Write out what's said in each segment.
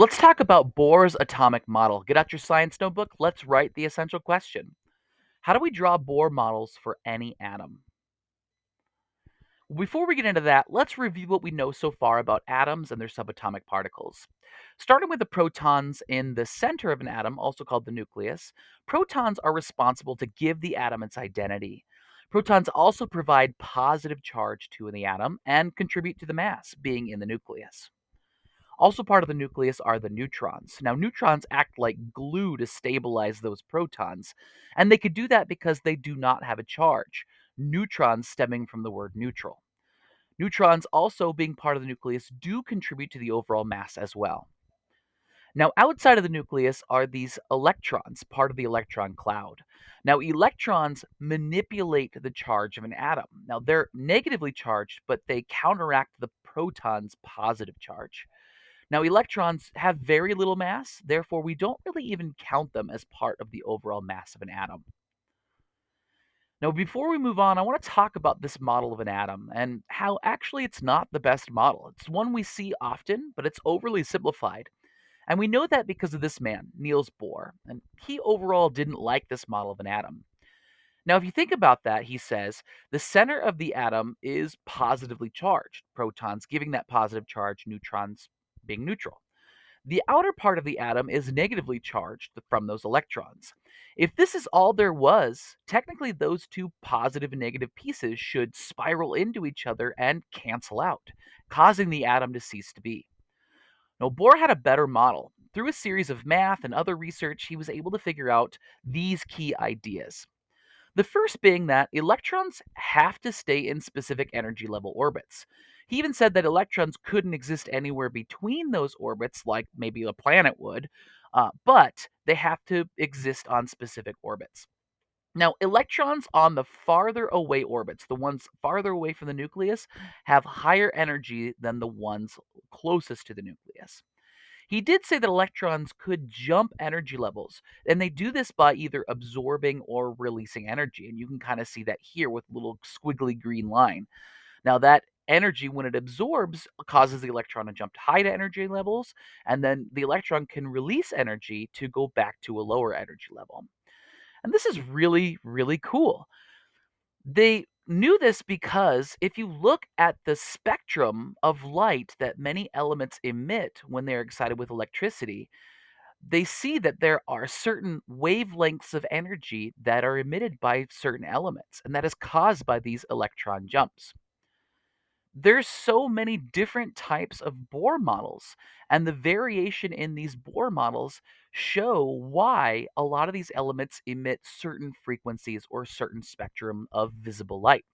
Let's talk about Bohr's atomic model. Get out your science notebook. Let's write the essential question. How do we draw Bohr models for any atom? Before we get into that, let's review what we know so far about atoms and their subatomic particles. Starting with the protons in the center of an atom, also called the nucleus, protons are responsible to give the atom its identity. Protons also provide positive charge to the atom and contribute to the mass being in the nucleus. Also part of the nucleus are the neutrons. Now, neutrons act like glue to stabilize those protons, and they could do that because they do not have a charge. Neutrons stemming from the word neutral. Neutrons also being part of the nucleus do contribute to the overall mass as well. Now, outside of the nucleus are these electrons, part of the electron cloud. Now, electrons manipulate the charge of an atom. Now, they're negatively charged, but they counteract the proton's positive charge. Now, electrons have very little mass, therefore, we don't really even count them as part of the overall mass of an atom. Now, before we move on, I want to talk about this model of an atom and how actually it's not the best model. It's one we see often, but it's overly simplified. And we know that because of this man, Niels Bohr, and he overall didn't like this model of an atom. Now, if you think about that, he says the center of the atom is positively charged, protons giving that positive charge, neutrons being neutral. The outer part of the atom is negatively charged from those electrons. If this is all there was, technically those two positive and negative pieces should spiral into each other and cancel out, causing the atom to cease to be. Now, Bohr had a better model. Through a series of math and other research, he was able to figure out these key ideas. The first being that electrons have to stay in specific energy level orbits. He even said that electrons couldn't exist anywhere between those orbits, like maybe a planet would, uh, but they have to exist on specific orbits. Now, electrons on the farther away orbits, the ones farther away from the nucleus, have higher energy than the ones closest to the nucleus. He did say that electrons could jump energy levels, and they do this by either absorbing or releasing energy. And you can kind of see that here with a little squiggly green line. Now, that energy, when it absorbs, uh, causes the electron to jump to higher energy levels, and then the electron can release energy to go back to a lower energy level. And this is really, really cool. They knew this because if you look at the spectrum of light that many elements emit when they're excited with electricity, they see that there are certain wavelengths of energy that are emitted by certain elements, and that is caused by these electron jumps. There's so many different types of Bohr models, and the variation in these Bohr models show why a lot of these elements emit certain frequencies or certain spectrum of visible light.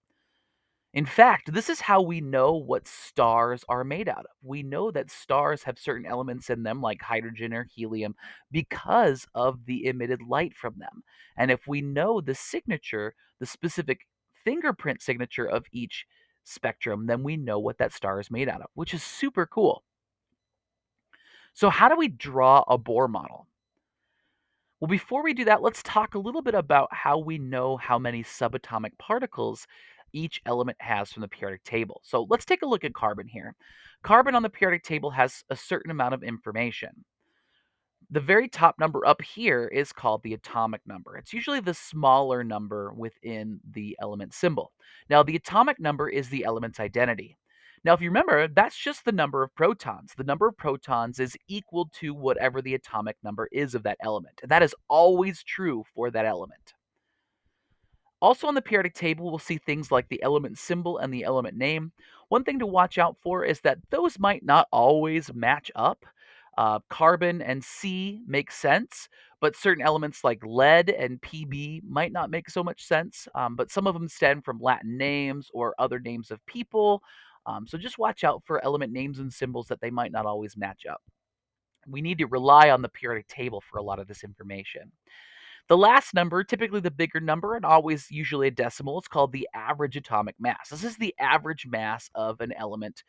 In fact, this is how we know what stars are made out of. We know that stars have certain elements in them, like hydrogen or helium, because of the emitted light from them. And if we know the signature, the specific fingerprint signature of each spectrum, then we know what that star is made out of, which is super cool. So, how do we draw a Bohr model? Well, before we do that, let's talk a little bit about how we know how many subatomic particles each element has from the periodic table. So, let's take a look at carbon here. Carbon on the periodic table has a certain amount of information. The very top number up here is called the atomic number. It's usually the smaller number within the element symbol. Now, the atomic number is the element's identity. Now, if you remember, that's just the number of protons. The number of protons is equal to whatever the atomic number is of that element. And that is always true for that element. Also on the periodic table, we'll see things like the element symbol and the element name. One thing to watch out for is that those might not always match up. Uh, carbon and C make sense, but certain elements like lead and Pb might not make so much sense. Um, but some of them stem from Latin names or other names of people. Um, so just watch out for element names and symbols that they might not always match up. We need to rely on the periodic table for a lot of this information. The last number, typically the bigger number and always usually a decimal, is called the average atomic mass. This is the average mass of an element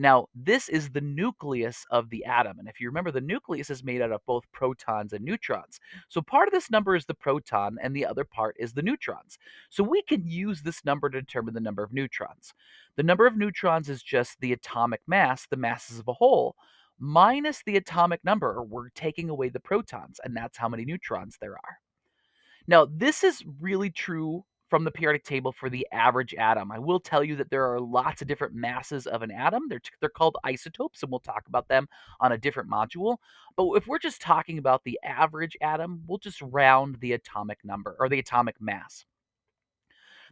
now, this is the nucleus of the atom. And if you remember, the nucleus is made out of both protons and neutrons. So part of this number is the proton, and the other part is the neutrons. So we can use this number to determine the number of neutrons. The number of neutrons is just the atomic mass, the masses of a whole, minus the atomic number, we're taking away the protons, and that's how many neutrons there are. Now, this is really true from the periodic table for the average atom. I will tell you that there are lots of different masses of an atom. They're, they're called isotopes, and we'll talk about them on a different module. But if we're just talking about the average atom, we'll just round the atomic number or the atomic mass.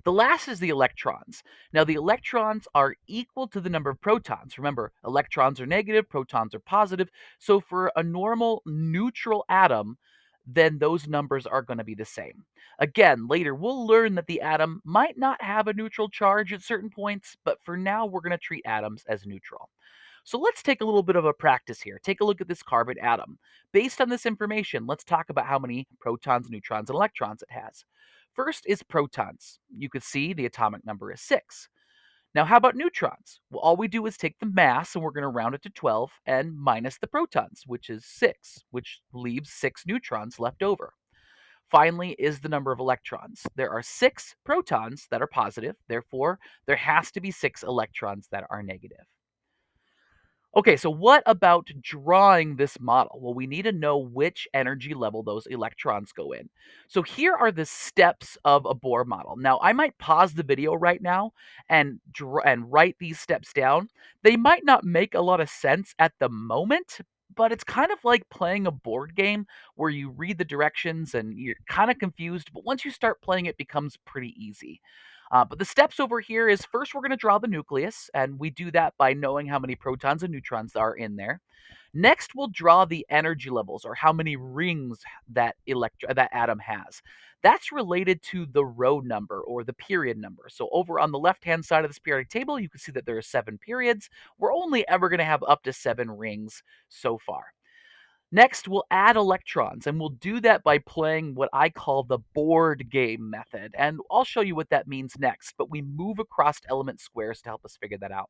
The last is the electrons. Now, the electrons are equal to the number of protons. Remember, electrons are negative, protons are positive. So for a normal neutral atom, then those numbers are going to be the same. Again, later we'll learn that the atom might not have a neutral charge at certain points, but for now we're going to treat atoms as neutral. So let's take a little bit of a practice here. Take a look at this carbon atom. Based on this information, let's talk about how many protons, neutrons, and electrons it has. First is protons. You can see the atomic number is 6. Now, how about neutrons? Well, all we do is take the mass and we're going to round it to 12 and minus the protons, which is 6, which leaves 6 neutrons left over. Finally, is the number of electrons. There are 6 protons that are positive, therefore, there has to be 6 electrons that are negative. Okay, so what about drawing this model? Well, we need to know which energy level those electrons go in. So here are the steps of a Bohr model. Now, I might pause the video right now and draw and write these steps down. They might not make a lot of sense at the moment, but it's kind of like playing a board game where you read the directions and you're kind of confused, but once you start playing it becomes pretty easy. Uh, but the steps over here is first we're going to draw the nucleus, and we do that by knowing how many protons and neutrons are in there. Next, we'll draw the energy levels, or how many rings that elect- that atom has. That's related to the row number or the period number. So over on the left-hand side of this periodic table, you can see that there are seven periods. We're only ever going to have up to seven rings so far. Next, we'll add electrons, and we'll do that by playing what I call the board game method. And I'll show you what that means next, but we move across element squares to help us figure that out.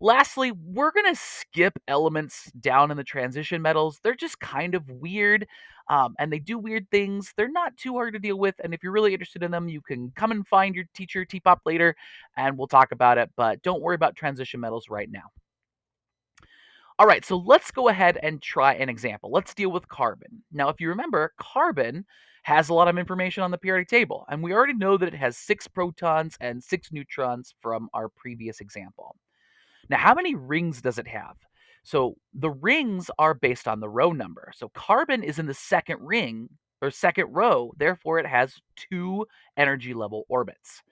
Lastly, we're going to skip elements down in the transition metals. They're just kind of weird, um, and they do weird things. They're not too hard to deal with, and if you're really interested in them, you can come and find your teacher, T-Pop, later, and we'll talk about it, but don't worry about transition metals right now. All right, so let's go ahead and try an example. Let's deal with carbon. Now, if you remember, carbon has a lot of information on the periodic table, and we already know that it has six protons and six neutrons from our previous example. Now, how many rings does it have? So the rings are based on the row number. So carbon is in the second ring or second row, therefore it has two energy level orbits.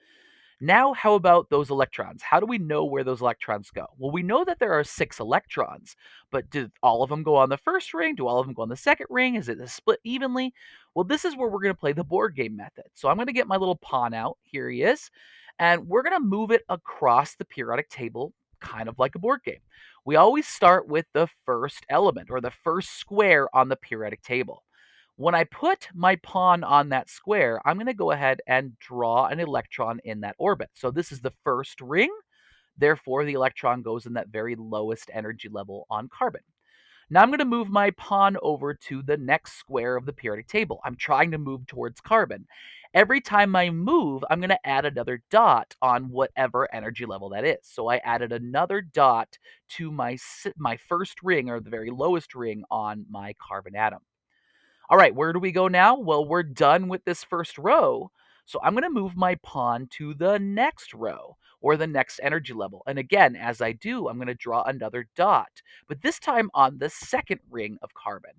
Now, how about those electrons? How do we know where those electrons go? Well, we know that there are six electrons, but do all of them go on the first ring? Do all of them go on the second ring? Is it split evenly? Well, this is where we're going to play the board game method. So I'm going to get my little pawn out. Here he is. And we're going to move it across the periodic table, kind of like a board game. We always start with the first element or the first square on the periodic table. When I put my pawn on that square, I'm going to go ahead and draw an electron in that orbit. So this is the first ring. Therefore, the electron goes in that very lowest energy level on carbon. Now I'm going to move my pawn over to the next square of the periodic table. I'm trying to move towards carbon. Every time I move, I'm going to add another dot on whatever energy level that is. So I added another dot to my, my first ring, or the very lowest ring on my carbon atom. All right, where do we go now? Well, we're done with this first row. So I'm going to move my pawn to the next row or the next energy level. And again, as I do, I'm going to draw another dot, but this time on the second ring of carbon.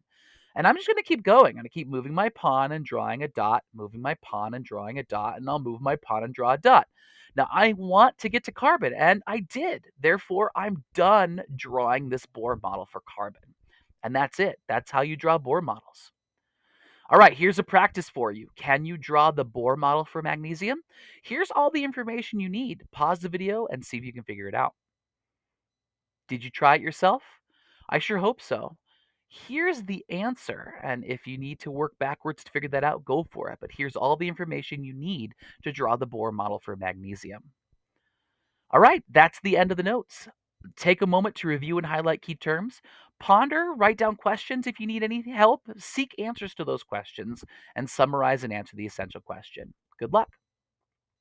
And I'm just going to keep going. I'm going to keep moving my pawn and drawing a dot, moving my pawn and drawing a dot, and I'll move my pawn and draw a dot. Now, I want to get to carbon, and I did. Therefore, I'm done drawing this Bohr model for carbon. And that's it. That's how you draw Bohr models. All right, here's a practice for you. Can you draw the Bohr model for magnesium? Here's all the information you need. Pause the video and see if you can figure it out. Did you try it yourself? I sure hope so. Here's the answer, and if you need to work backwards to figure that out, go for it. But here's all the information you need to draw the Bohr model for magnesium. All right, that's the end of the notes. Take a moment to review and highlight key terms. Ponder, write down questions if you need any help, seek answers to those questions, and summarize and answer the essential question. Good luck.